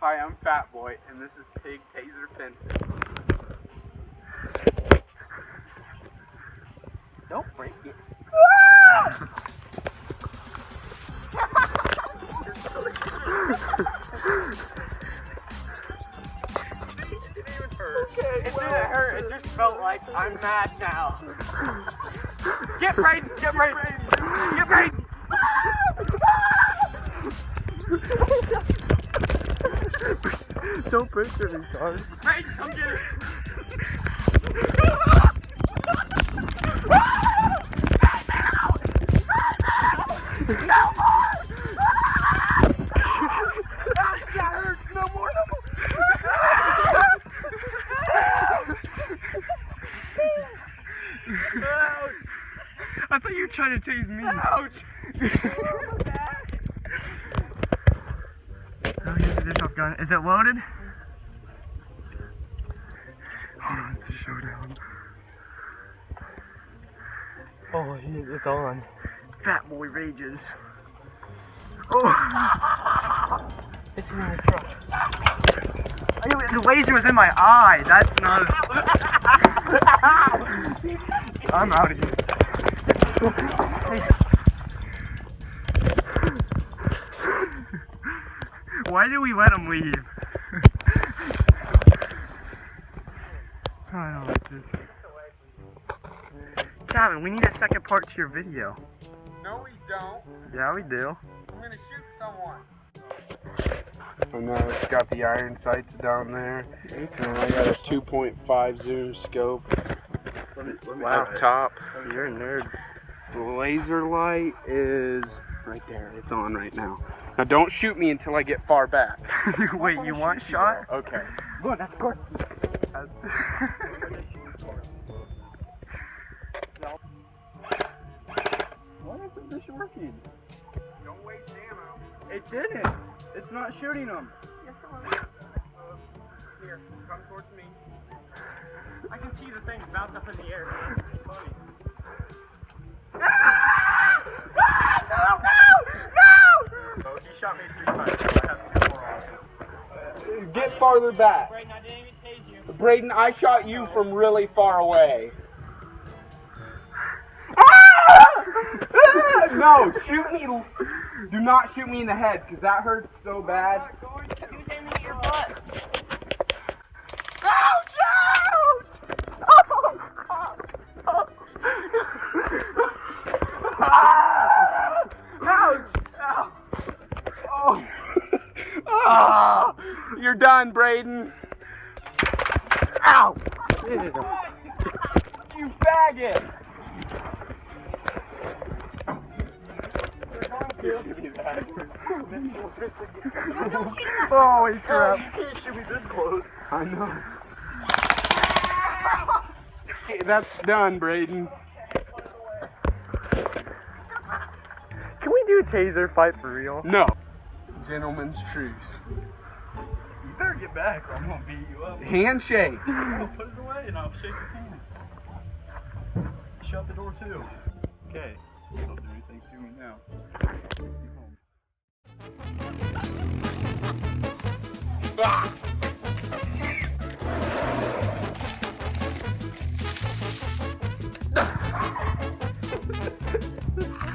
Hi, I'm Fat Boy, and this is Pig Taser Fences. Don't break it. It didn't hurt, it just felt like I'm mad now. Get Brayden! Get Brayden! Get Brayden! Don't break it, retard. Brayden, come get it! That hurts no more, no more. I thought you were trying to tase me. Ouch! Oh, here's the dish off gun. Is it loaded? On, it's a showdown. Oh, he- it's on. Fat boy rages. Oh! It's in his truck. The laser was in my eye. That's not. I'm out of here. Why did we let him leave? I don't like this. Calvin, we need a second part to your video. No, we don't. Yeah, we do. I'm gonna shoot someone. I know it's got the iron sights down there, and I got a 2.5 zoom scope up top. You're a nerd. The laser light is right there. It's on right now. Now don't shoot me until I get far back. Wait, you want shot? Okay. Look, that's good. Why isn't this working? Don't waste ammo. It didn't. It's not shooting them. Yes, it will. Here, come towards me. I can see the things bounce up in the air. Funny. Oh, he shot me three times, I have two more on. Get farther back. Right, I didn't even tase you. Braden, I shot you from really far away. no, shoot me. Do not shoot me in the head because that hurts so bad. You hit me in your butt. Ouch! Ow. Oh. Ah, You're done, Braden. Ow! You faggot! Holy oh, crap. You can't shoot me this close. I know. Hey, that's done, Braden. Can we do a taser fight for real? No. Gentleman's truce. You better get back or I'm going to beat you up. Handshake. put it away and I'll shake your hand. Shut the door too. Okay. Don't do anything to me now. Ah!